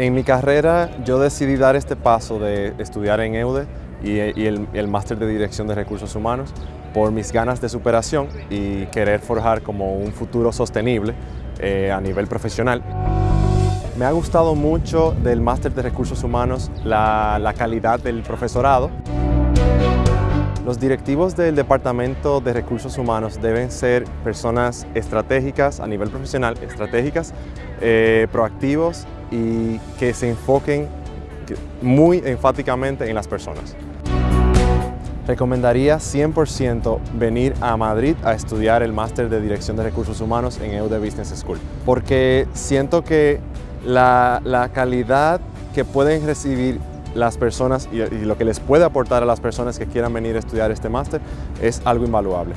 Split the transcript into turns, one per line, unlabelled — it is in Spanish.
En mi carrera yo decidí dar este paso de estudiar en EUDE y, el, máster de Dirección de Recursos Humanos por mis ganas de superación y querer forjar como un futuro sostenible eh, a nivel profesional. Me ha gustado mucho del máster de Recursos Humanos la calidad del profesorado. Los directivos del Departamento de Recursos Humanos deben ser personas estratégicas a nivel profesional, estratégicas, eh, proactivos y que se enfoquen muy enfáticamente en las personas. Recomendaría 100% venir a Madrid a estudiar el máster de Dirección de Recursos Humanos en EUDE Business School, porque siento que la, la calidad que pueden recibir las personas y, lo que les puede aportar a las personas que quieran venir a estudiar este máster es algo invaluable.